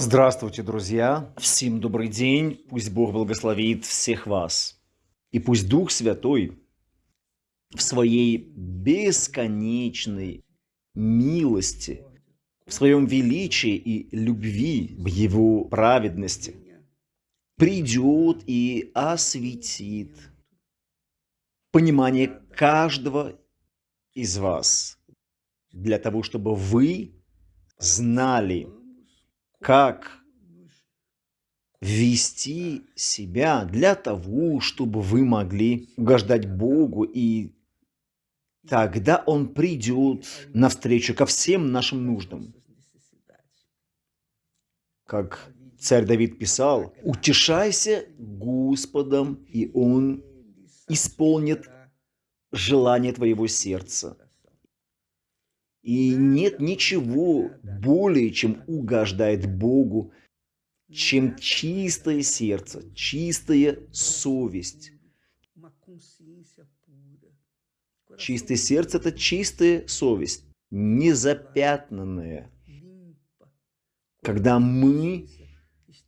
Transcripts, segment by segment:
Здравствуйте, друзья! Всем добрый день! Пусть Бог благословит всех вас. И пусть Дух Святой в своей бесконечной милости, в своем величии и любви, в его праведности придет и осветит понимание каждого из вас для того, чтобы вы знали, как вести себя для того, чтобы вы могли угождать Богу, и тогда Он придет навстречу ко всем нашим нуждам. Как царь Давид писал, «Утешайся Господом, и Он исполнит желание твоего сердца». И нет ничего более, чем угождает Богу, чем чистое сердце, чистая совесть. Чистое сердце – это чистая совесть, незапятнанная. Когда мы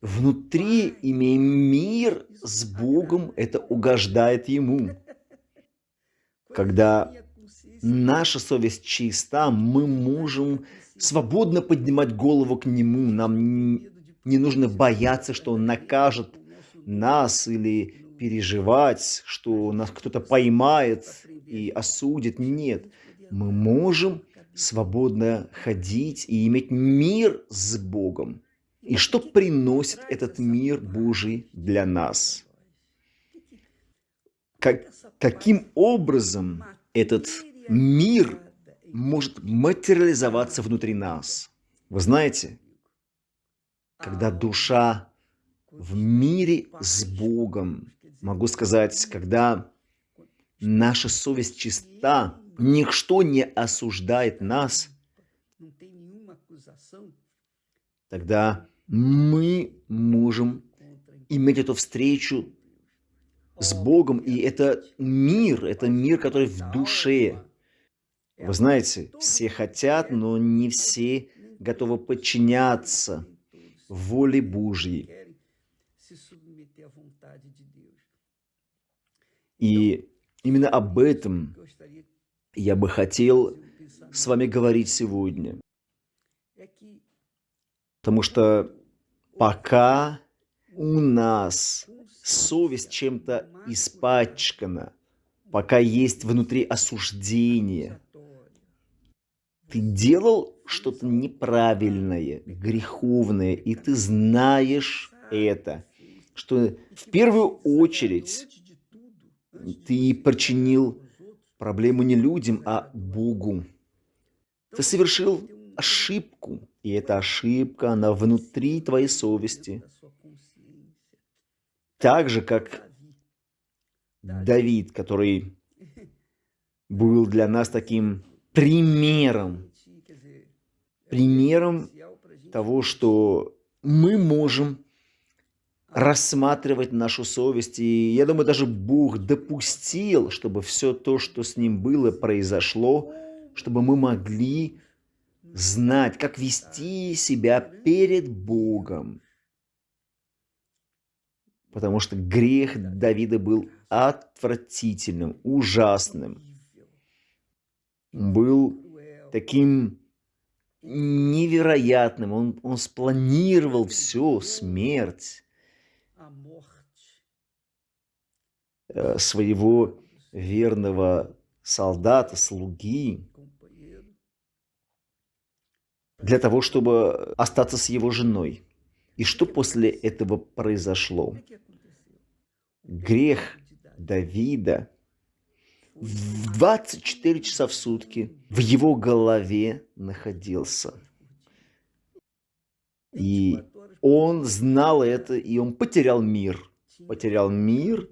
внутри имеем мир с Богом, это угождает Ему. Когда наша совесть чиста, мы можем свободно поднимать голову к Нему. Нам не нужно бояться, что Он накажет нас или переживать, что нас кто-то поймает и осудит. Нет, мы можем свободно ходить и иметь мир с Богом. И что приносит этот мир Божий для нас? Как, каким образом этот мир может материализоваться внутри нас. Вы знаете, когда душа в мире с Богом, могу сказать, когда наша совесть чиста, ничто не осуждает нас, тогда мы можем иметь эту встречу с Богом, и это мир, это мир, который в душе, вы знаете, все хотят, но не все готовы подчиняться воле Божьей. И именно об этом я бы хотел с вами говорить сегодня. Потому что пока у нас совесть чем-то испачкана, пока есть внутри осуждение, ты делал что-то неправильное, греховное, и ты знаешь это, что в первую очередь ты причинил проблему не людям, а Богу. Ты совершил ошибку, и эта ошибка, она внутри твоей совести. Так же, как Давид, который был для нас таким примером, примером того, что мы можем рассматривать нашу совесть. И я думаю, даже Бог допустил, чтобы все то, что с ним было, произошло, чтобы мы могли знать, как вести себя перед Богом. Потому что грех Давида был отвратительным, ужасным был таким невероятным. Он, он спланировал все, смерть э, своего верного солдата, слуги, для того, чтобы остаться с его женой. И что после этого произошло? Грех Давида 24 часа в сутки в его голове находился. И он знал это, и он потерял мир. Потерял мир.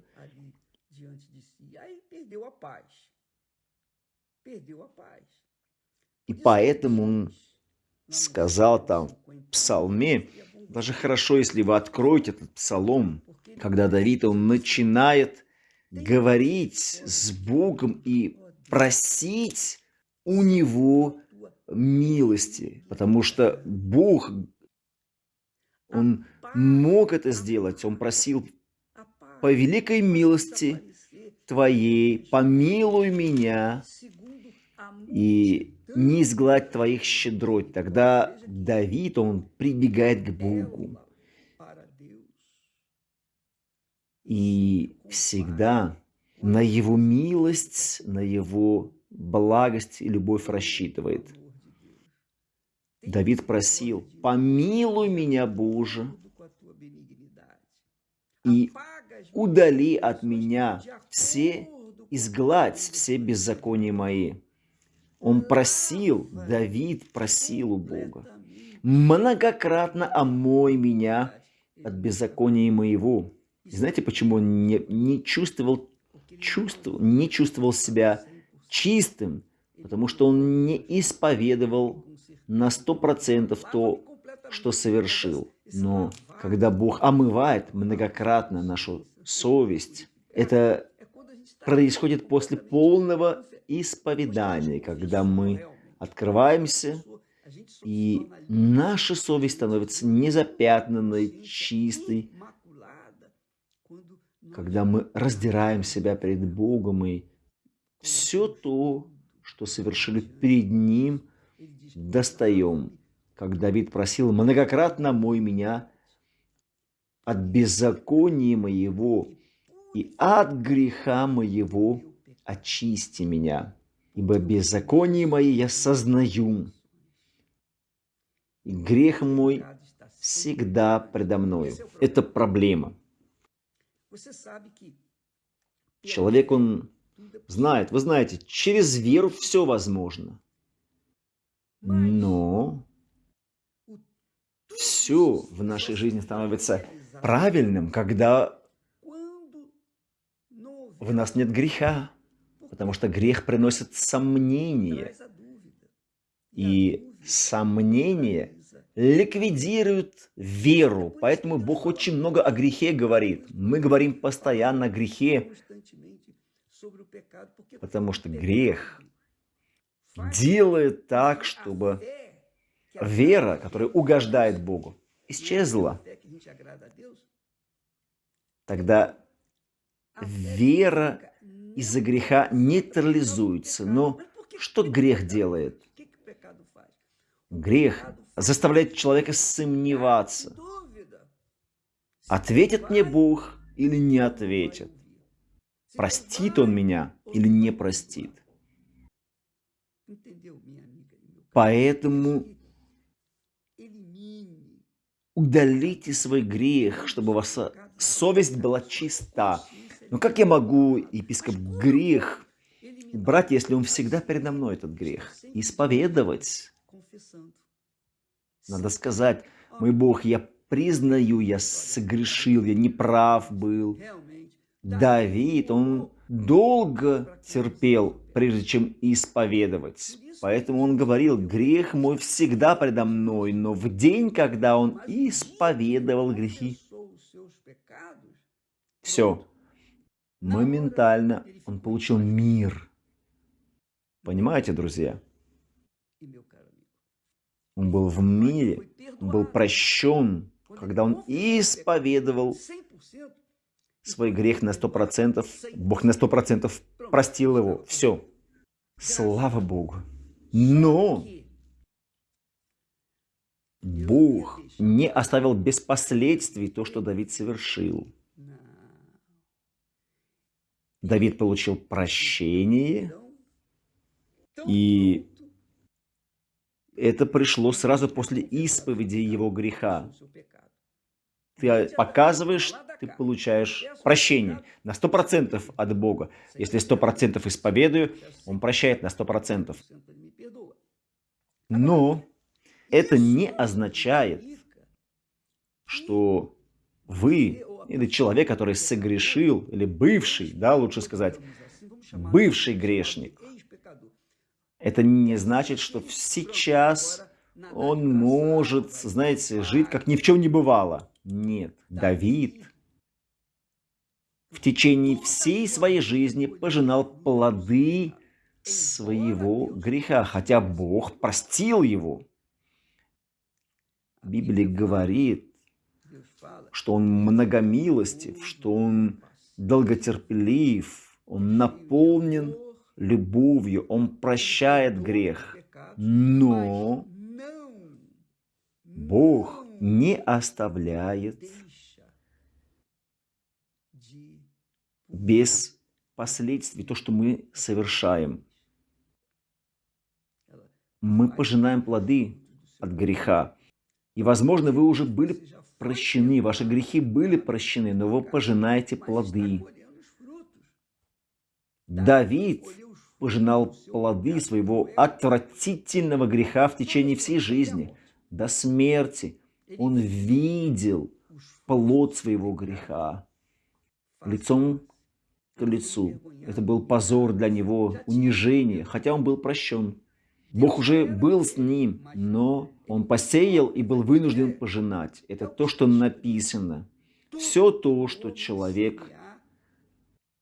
И поэтому он сказал там в псалме, даже хорошо, если вы откроете этот псалом, когда Давид, он начинает говорить с Богом и просить у Него милости, потому что Бог Он мог это сделать. Он просил по великой милости Твоей, помилуй меня и не изгладь Твоих щедрот. Тогда Давид, он прибегает к Богу. И всегда на Его милость, на Его благость и любовь рассчитывает. Давид просил, помилуй меня, Боже, и удали от меня все, изгладь все беззакония мои. Он просил, Давид просил у Бога, многократно омой меня от беззакония моего. Знаете, почему он не, не чувствовал, чувствовал, не чувствовал себя чистым? Потому что он не исповедовал на сто процентов то, что совершил. Но когда Бог омывает многократно нашу совесть, это происходит после полного исповедания, когда мы открываемся, и наша совесть становится незапятнанной, чистой, когда мы раздираем себя перед Богом и все то, что совершили перед Ним, достаем. Как Давид просил, многократно мой меня от беззакония моего и от греха моего очисти меня. Ибо беззаконие мои я сознаю, и грех мой всегда предо мною. Это проблема. Человек, он знает, вы знаете, через веру все возможно. Но все в нашей жизни становится правильным, когда в нас нет греха, потому что грех приносит сомнение. И сомнение ликвидирует веру. Поэтому Бог очень много о грехе говорит. Мы говорим постоянно о грехе, потому что грех делает так, чтобы вера, которая угождает Богу, исчезла. Тогда вера из-за греха нейтрализуется. Но что грех делает? Грех заставляет человека сомневаться. Ответит мне Бог или не ответит? Простит Он меня или не простит? Поэтому удалите свой грех, чтобы ваша совесть была чиста. Но как я могу, епископ, грех брать, если он всегда передо мной, этот грех? Исповедовать. Надо сказать, мой Бог, я признаю, я согрешил, я неправ был. Давид, он долго терпел, прежде чем исповедовать. Поэтому он говорил, грех мой всегда предо мной, но в день, когда он исповедовал грехи, все, моментально он получил мир. Понимаете, друзья? Он был в мире, был прощен, когда он исповедовал свой грех на сто процентов, Бог на сто процентов простил его. Все. Слава Богу. Но Бог не оставил без последствий то, что Давид совершил. Давид получил прощение, и это пришло сразу после исповеди его греха. Ты показываешь, ты получаешь прощение на 100% от Бога. Если 100% исповедую, Он прощает на 100%. Но это не означает, что вы или человек, который согрешил, или бывший, да, лучше сказать, бывший грешник, это не значит, что сейчас он может, знаете, жить, как ни в чем не бывало. Нет, Давид в течение всей своей жизни пожинал плоды своего греха, хотя Бог простил его. Библия говорит, что Он многомилостив, что Он долготерпелив, Он наполнен любовью, Он прощает грех. Но Бог не оставляет без последствий то, что мы совершаем. Мы пожинаем плоды от греха. И, возможно, вы уже были прощены, ваши грехи были прощены, но вы пожинаете плоды. Давид пожинал плоды своего отвратительного греха в течение всей жизни, до смерти. Он видел плод своего греха лицом к лицу. Это был позор для него, унижение, хотя он был прощен. Бог уже был с ним, но он посеял и был вынужден пожинать. Это то, что написано. Все то, что человек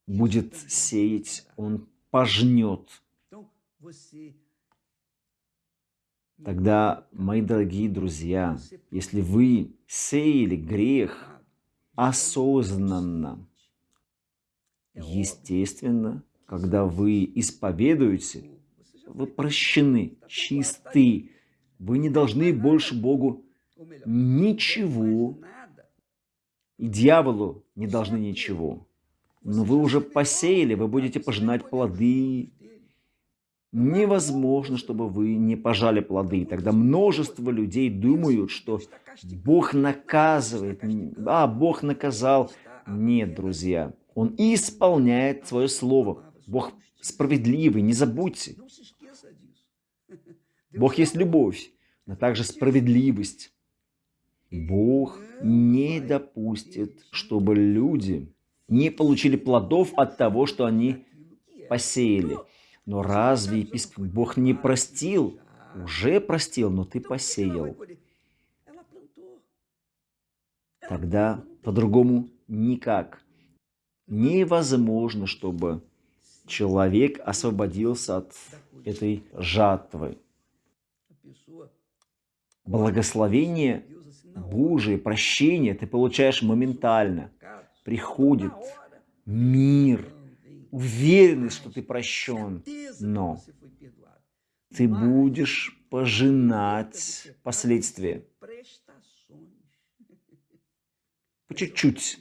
будет сеять, он пожнет. Тогда, мои дорогие друзья, если вы сеяли грех осознанно, естественно, когда вы исповедуете, вы прощены, чисты. Вы не должны больше Богу ничего. И дьяволу не должны ничего. Но вы уже посеяли, вы будете пожинать плоды. Невозможно, чтобы вы не пожали плоды. Тогда множество людей думают, что Бог наказывает. А, Бог наказал. Нет, друзья. Он исполняет свое слово. Бог справедливый, не забудьте. Бог есть любовь, но также справедливость. Бог не допустит, чтобы люди не получили плодов от того, что они посеяли. Но разве епископ Бог не простил? Уже простил, но ты посеял. Тогда по-другому никак. Невозможно, чтобы человек освободился от этой жатвы благословение Божие, прощение ты получаешь моментально. Приходит мир, уверенность, что ты прощен. Но ты будешь пожинать последствия. По чуть-чуть.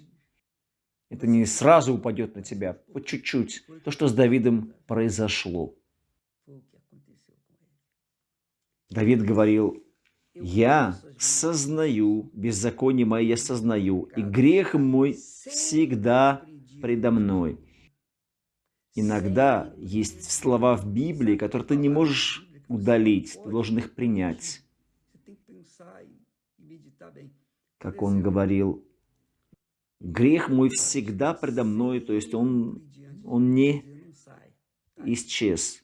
Это не сразу упадет на тебя, по чуть-чуть. То, что с Давидом произошло. Давид говорил, я сознаю, беззаконие мое я сознаю, и грех мой всегда предо мной. Иногда есть слова в Библии, которые ты не можешь удалить, ты должен их принять. Как он говорил, грех мой всегда предо мной, то есть он, он не исчез.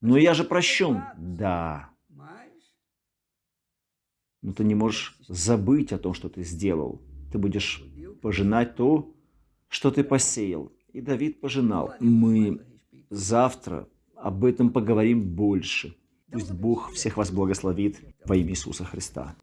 Но я же прощен. Да. Но ты не можешь забыть о том, что ты сделал. Ты будешь пожинать то, что ты посеял. И Давид пожинал. Мы завтра об этом поговорим больше. Пусть Бог всех вас благословит во имя Иисуса Христа.